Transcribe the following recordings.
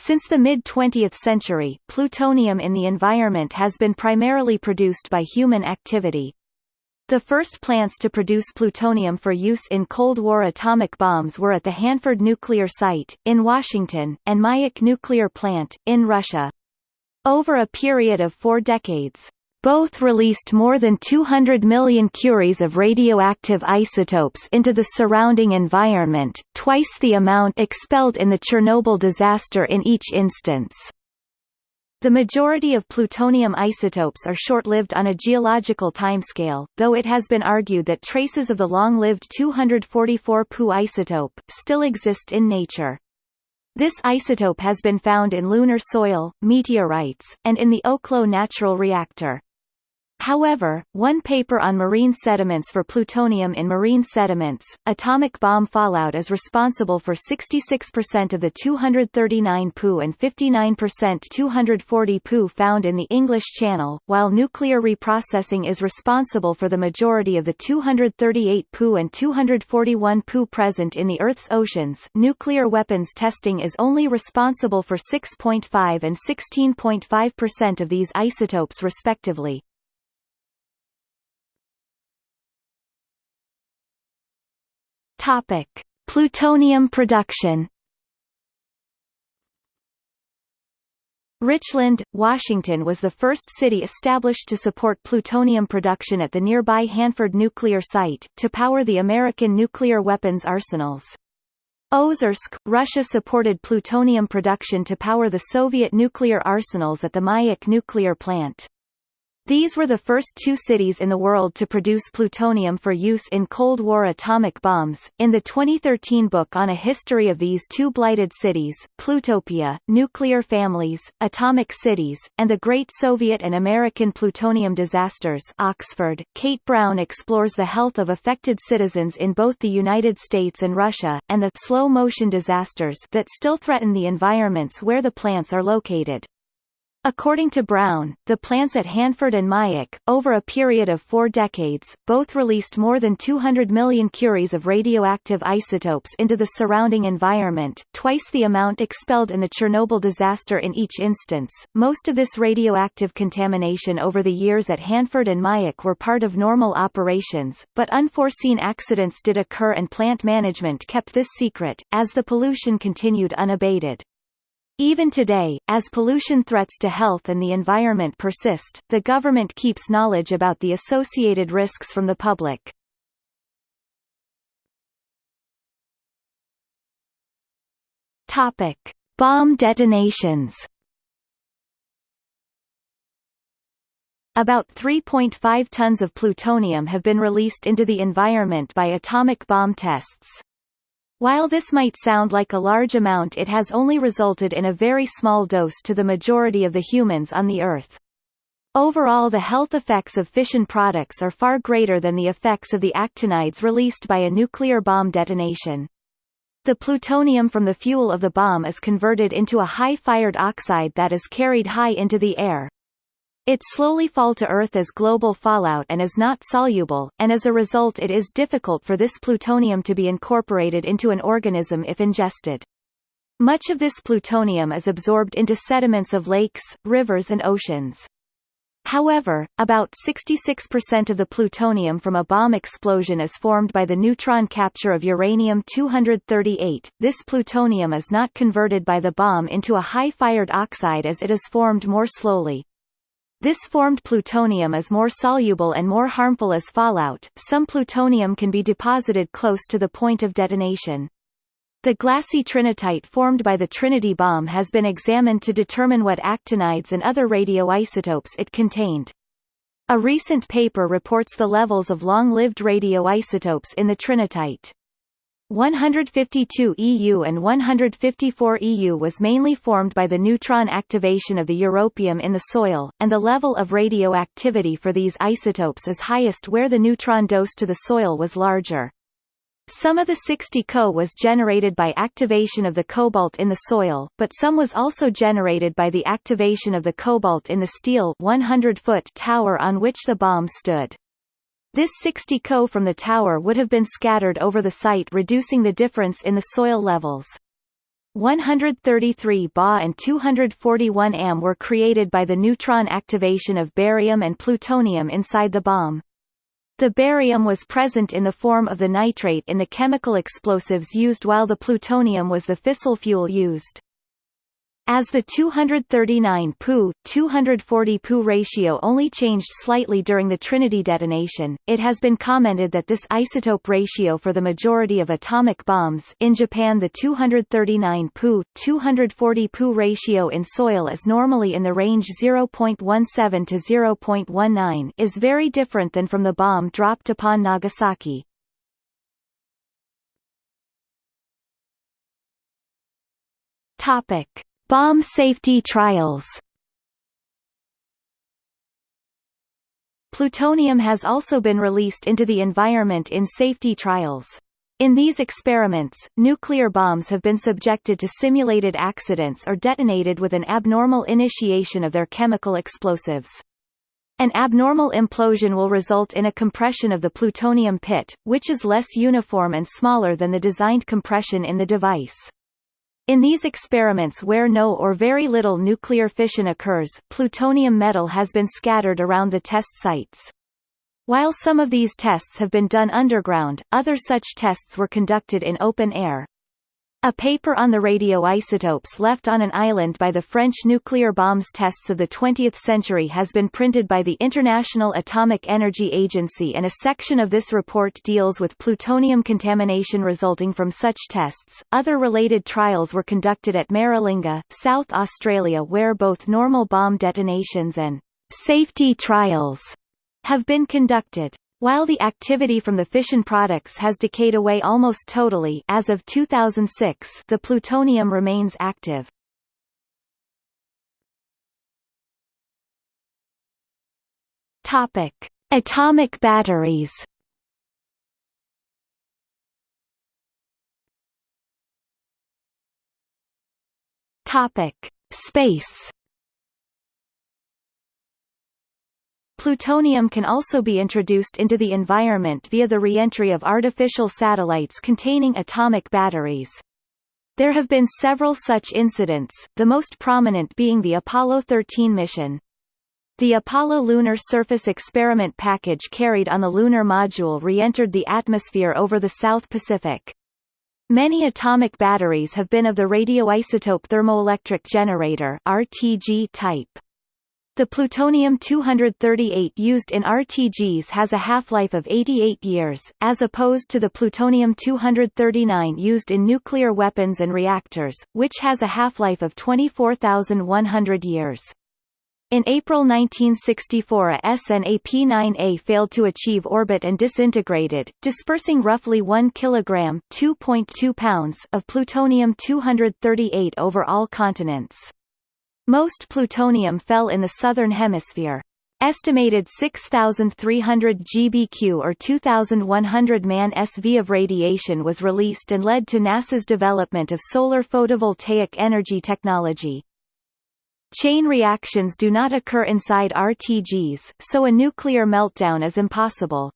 Since the mid-20th century, plutonium in the environment has been primarily produced by human activity. The first plants to produce plutonium for use in Cold War atomic bombs were at the Hanford Nuclear Site, in Washington, and Mayak Nuclear Plant, in Russia. Over a period of four decades, both released more than 200 million curies of radioactive isotopes into the surrounding environment, twice the amount expelled in the Chernobyl disaster in each instance. The majority of plutonium isotopes are short-lived on a geological timescale, though it has been argued that traces of the long-lived 244 Pu isotope, still exist in nature. This isotope has been found in lunar soil, meteorites, and in the Oklo natural reactor. However, one paper on marine sediments for plutonium in marine sediments, atomic bomb fallout is responsible for 66% of the 239 Pu and 59% 240 Pu found in the English Channel, while nuclear reprocessing is responsible for the majority of the 238 Pu and 241 Pu present in the Earth's oceans. Nuclear weapons testing is only responsible for 6.5 and 16.5% of these isotopes respectively. Topic: Plutonium production. Richland, Washington was the first city established to support plutonium production at the nearby Hanford nuclear site, to power the American nuclear weapons arsenals. Ozersk, Russia supported plutonium production to power the Soviet nuclear arsenals at the Mayak nuclear plant. These were the first two cities in the world to produce plutonium for use in Cold War atomic bombs. In the 2013 book on a history of these two blighted cities, Plutopia, Nuclear Families, Atomic Cities, and the Great Soviet and American Plutonium Disasters Oxford, Kate Brown explores the health of affected citizens in both the United States and Russia, and the slow-motion disasters that still threaten the environments where the plants are located. According to Brown, the plants at Hanford and Mayak, over a period of four decades, both released more than 200 million curies of radioactive isotopes into the surrounding environment, twice the amount expelled in the Chernobyl disaster in each instance. Most of this radioactive contamination over the years at Hanford and Mayak were part of normal operations, but unforeseen accidents did occur and plant management kept this secret, as the pollution continued unabated. Even today, as pollution threats to health and the environment persist, the government keeps knowledge about the associated risks from the public. Topic: Bomb detonations. About 3.5 tons of plutonium have been released into the environment by atomic bomb tests. While this might sound like a large amount it has only resulted in a very small dose to the majority of the humans on the Earth. Overall the health effects of fission products are far greater than the effects of the actinides released by a nuclear bomb detonation. The plutonium from the fuel of the bomb is converted into a high-fired oxide that is carried high into the air, it slowly fall to Earth as global fallout and is not soluble, and as a result it is difficult for this plutonium to be incorporated into an organism if ingested. Much of this plutonium is absorbed into sediments of lakes, rivers and oceans. However, about 66% of the plutonium from a bomb explosion is formed by the neutron capture of uranium-238. This plutonium is not converted by the bomb into a high-fired oxide as it is formed more slowly. This formed plutonium is more soluble and more harmful as fallout. Some plutonium can be deposited close to the point of detonation. The glassy trinitite formed by the Trinity bomb has been examined to determine what actinides and other radioisotopes it contained. A recent paper reports the levels of long-lived radioisotopes in the trinitite. 152 EU and 154 EU was mainly formed by the neutron activation of the europium in the soil, and the level of radioactivity for these isotopes is highest where the neutron dose to the soil was larger. Some of the 60 Co was generated by activation of the cobalt in the soil, but some was also generated by the activation of the cobalt in the steel 100-foot tower on which the bomb stood. This 60 Co from the tower would have been scattered over the site reducing the difference in the soil levels. 133 Ba and 241 Am were created by the neutron activation of barium and plutonium inside the bomb. The barium was present in the form of the nitrate in the chemical explosives used while the plutonium was the fissile fuel used. As the 239 Pu, 240 Pu ratio only changed slightly during the Trinity detonation, it has been commented that this isotope ratio for the majority of atomic bombs in Japan the 239 Pu, 240 Pu ratio in soil is normally in the range 0.17 to 0.19 is very different than from the bomb dropped upon Nagasaki. Topic Bomb safety trials Plutonium has also been released into the environment in safety trials. In these experiments, nuclear bombs have been subjected to simulated accidents or detonated with an abnormal initiation of their chemical explosives. An abnormal implosion will result in a compression of the plutonium pit, which is less uniform and smaller than the designed compression in the device. In these experiments where no or very little nuclear fission occurs, plutonium metal has been scattered around the test sites. While some of these tests have been done underground, other such tests were conducted in open air. A paper on the radioisotopes left on an island by the French nuclear bombs tests of the 20th century has been printed by the International Atomic Energy Agency and a section of this report deals with plutonium contamination resulting from such tests. Other related trials were conducted at Maralinga, South Australia where both normal bomb detonations and safety trials have been conducted. While the activity from the fission products has decayed away almost totally as of 2006 the plutonium remains active. Topic. Atomic batteries Topic. Space Plutonium can also be introduced into the environment via the reentry of artificial satellites containing atomic batteries. There have been several such incidents, the most prominent being the Apollo 13 mission. The Apollo Lunar Surface Experiment package carried on the lunar module re-entered the atmosphere over the South Pacific. Many atomic batteries have been of the radioisotope thermoelectric generator RTG type. The plutonium-238 used in RTGs has a half-life of 88 years, as opposed to the plutonium-239 used in nuclear weapons and reactors, which has a half-life of 24,100 years. In April 1964 a SNAP-9A failed to achieve orbit and disintegrated, dispersing roughly 1 kg (2.2 pounds) of plutonium-238 over all continents. Most plutonium fell in the southern hemisphere. Estimated 6,300 GBq or 2,100 man SV of radiation was released and led to NASA's development of solar photovoltaic energy technology. Chain reactions do not occur inside RTGs, so a nuclear meltdown is impossible.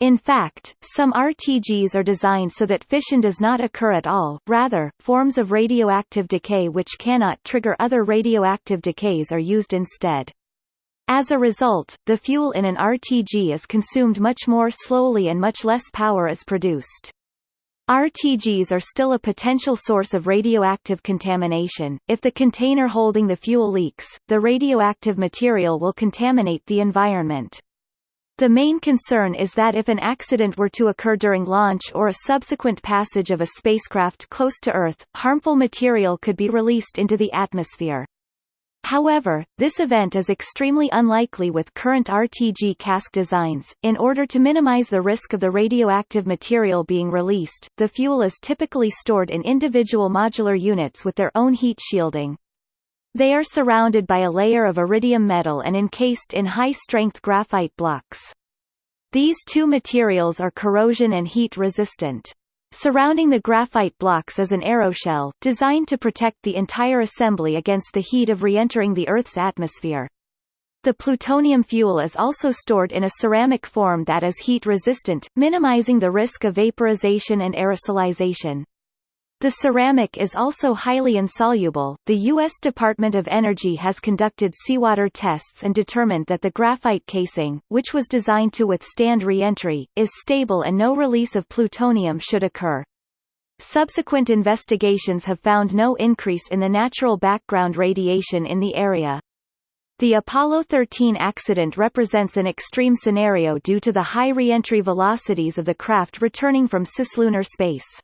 In fact, some RTGs are designed so that fission does not occur at all, rather, forms of radioactive decay which cannot trigger other radioactive decays are used instead. As a result, the fuel in an RTG is consumed much more slowly and much less power is produced. RTGs are still a potential source of radioactive contamination. If the container holding the fuel leaks, the radioactive material will contaminate the environment. The main concern is that if an accident were to occur during launch or a subsequent passage of a spacecraft close to Earth, harmful material could be released into the atmosphere. However, this event is extremely unlikely with current RTG cask designs. In order to minimize the risk of the radioactive material being released, the fuel is typically stored in individual modular units with their own heat shielding. They are surrounded by a layer of iridium metal and encased in high-strength graphite blocks. These two materials are corrosion and heat resistant. Surrounding the graphite blocks is an aeroshell, designed to protect the entire assembly against the heat of re-entering the Earth's atmosphere. The plutonium fuel is also stored in a ceramic form that is heat resistant, minimizing the risk of vaporization and aerosolization. The ceramic is also highly insoluble. The U.S. Department of Energy has conducted seawater tests and determined that the graphite casing, which was designed to withstand re-entry, is stable and no release of plutonium should occur. Subsequent investigations have found no increase in the natural background radiation in the area. The Apollo 13 accident represents an extreme scenario due to the high re-entry velocities of the craft returning from cislunar space.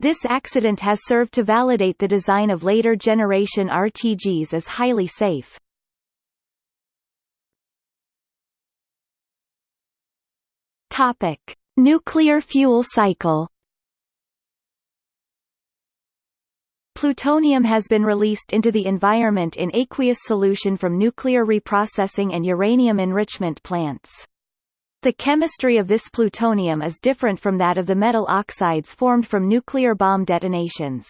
This accident has served to validate the design of later generation RTGs as highly safe. Topic: Nuclear fuel cycle. Plutonium has been released into the environment in aqueous solution from nuclear reprocessing and uranium enrichment plants. The chemistry of this plutonium is different from that of the metal oxides formed from nuclear bomb detonations.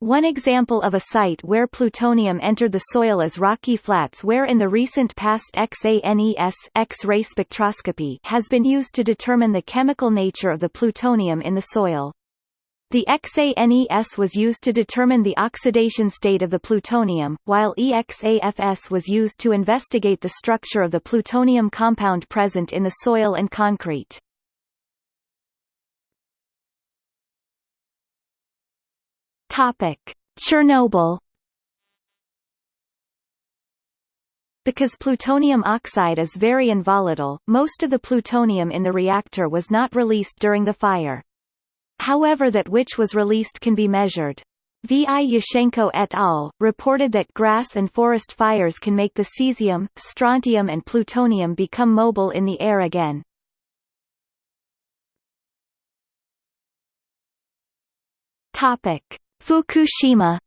One example of a site where plutonium entered the soil is Rocky Flats where in the recent past XANES X-ray spectroscopy has been used to determine the chemical nature of the plutonium in the soil. The XANES was used to determine the oxidation state of the plutonium, while EXAFS was used to investigate the structure of the plutonium compound present in the soil and concrete. Chernobyl Because plutonium oxide is very involatile, most of the plutonium in the reactor was not released during the fire. However that which was released can be measured. V. I. Yoschenko et al. reported that grass and forest fires can make the cesium, strontium and plutonium become mobile in the air again. Topic: Fukushima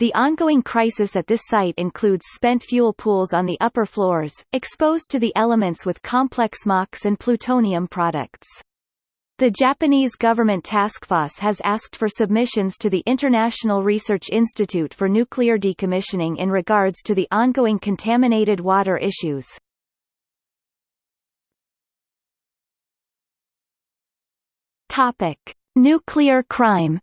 The ongoing crisis at this site includes spent fuel pools on the upper floors, exposed to the elements with complex MOX and plutonium products. The Japanese government task force has asked for submissions to the International Research Institute for Nuclear Decommissioning in regards to the ongoing contaminated water issues. Topic: Nuclear crime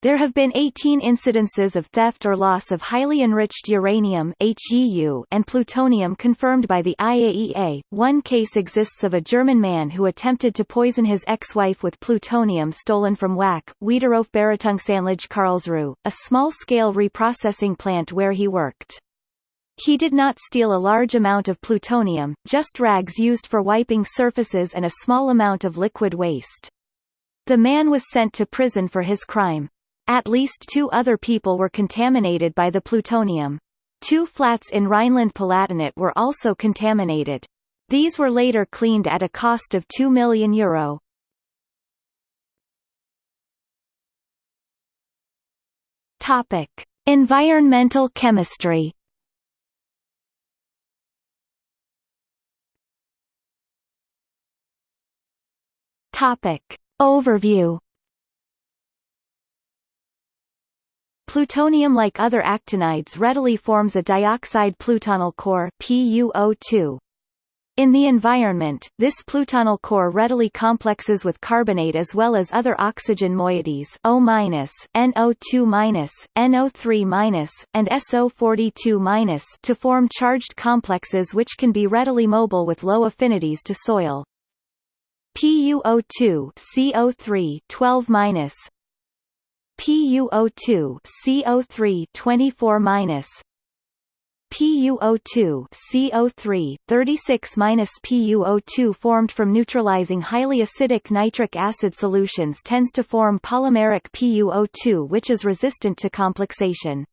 There have been 18 incidences of theft or loss of highly enriched uranium and plutonium confirmed by the IAEA. One case exists of a German man who attempted to poison his ex-wife with plutonium stolen from WAC, Wiederaufbereitungsanlage Karlsruhe, a small-scale reprocessing plant where he worked. He did not steal a large amount of plutonium, just rags used for wiping surfaces and a small amount of liquid waste. The man was sent to prison for his crime. At least two other people were contaminated by the plutonium. Two flats in Rhineland-Palatinate were also contaminated. These were later cleaned at a cost of 2 million euro. Topic: Environmental chemistry. Topic: Overview Plutonium like other actinides readily forms a dioxide plutonyl core PuO2. In the environment, this plutonyl core readily complexes with carbonate as well as other oxygen moieties O-, NO2-, NO3-, and SO42- to form charged complexes which can be readily mobile with low affinities to soil. PuO2 CO3 12 PuO2 CO3 24 minus PuO2 CO3 36 minus PuO2 formed from neutralizing highly acidic nitric acid solutions tends to form polymeric PuO2 which is resistant to complexation.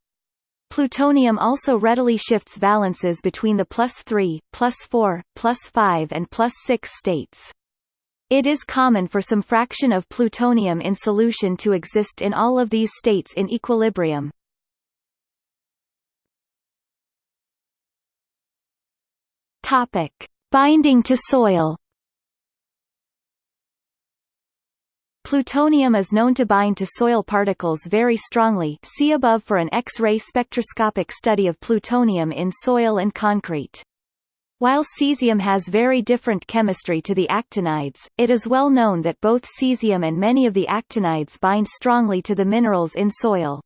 Plutonium also readily shifts valences between the plus 3, plus 4, plus 5 and plus 6 states. It is common for some fraction of plutonium in solution to exist in all of these states in equilibrium. Topic: Binding to soil. Plutonium is known to bind to soil particles very strongly see above for an X-ray spectroscopic study of plutonium in soil and concrete. While cesium has very different chemistry to the actinides, it is well known that both cesium and many of the actinides bind strongly to the minerals in soil.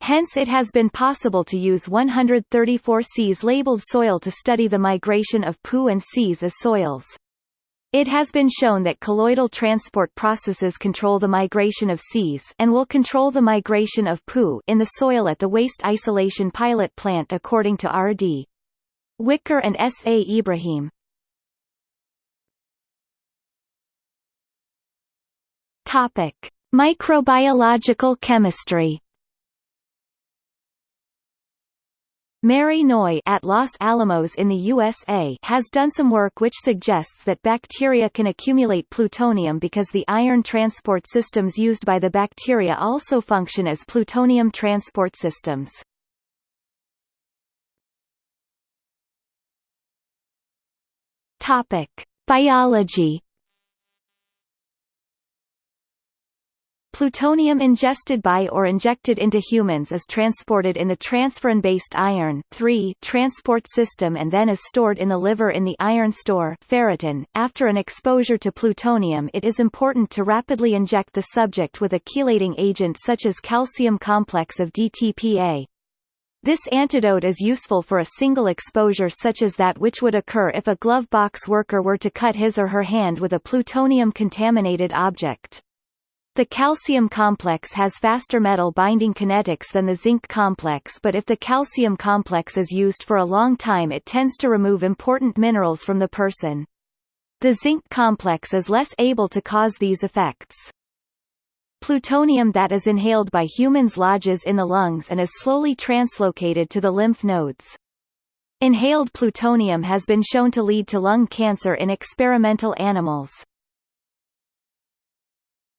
Hence it has been possible to use 134 Cs labeled soil to study the migration of Pu and Cs as soils. It has been shown that colloidal transport processes control the migration of Cs and will control the migration of Pu in the soil at the waste isolation pilot plant according to R.D. Whicker and S. A. Ibrahim. Topic: Microbiological chemistry. Mary Neu at Los Alamos in the USA has done some work which suggests that bacteria can accumulate plutonium because the iron transport systems used by the bacteria also function as plutonium transport systems. Topic: Biology. Plutonium ingested by or injected into humans is transported in the transferrin-based iron transport system and then is stored in the liver in the iron store ferritin. After an exposure to plutonium it is important to rapidly inject the subject with a chelating agent such as calcium complex of DTPA, this antidote is useful for a single exposure such as that which would occur if a glove box worker were to cut his or her hand with a plutonium-contaminated object. The calcium complex has faster metal binding kinetics than the zinc complex but if the calcium complex is used for a long time it tends to remove important minerals from the person. The zinc complex is less able to cause these effects. Plutonium that is inhaled by humans lodges in the lungs and is slowly translocated to the lymph nodes. Inhaled plutonium has been shown to lead to lung cancer in experimental animals.